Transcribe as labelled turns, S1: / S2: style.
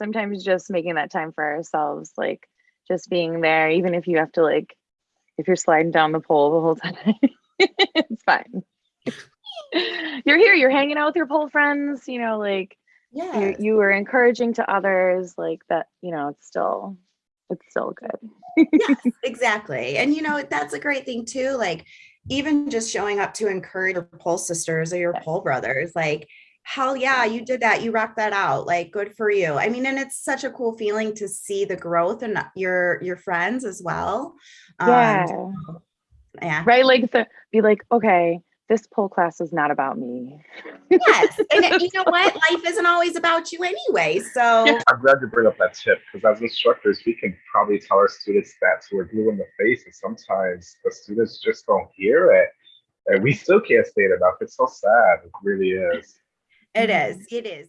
S1: sometimes just making that time for ourselves, like just being there, even if you have to like, if you're sliding down the pole the whole time, it's fine. you're here, you're hanging out with your pole friends, you know, like you,
S2: Yeah.
S1: you were encouraging to others, like that, you know, it's still, it's still good.
S2: yes, exactly. And you know, that's a great thing too. Like even just showing up to encourage your pole sisters or your pole brothers, like, hell yeah, you did that. You rocked that out. Like, good for you. I mean, and it's such a cool feeling to see the growth and your your friends as well.
S1: Yeah.
S2: Um, yeah.
S1: Right. Like, so be like, okay, this pole class is not about me.
S2: Yes. And you know what? Life isn't always about you anyway. So
S3: I'm glad you bring up that tip because as instructors, we can probably tell our students that we're blue in the face, and sometimes the students just don't hear it. And we still can't say it enough. It's so sad. It really is.
S2: It mm-hmm. is. It is.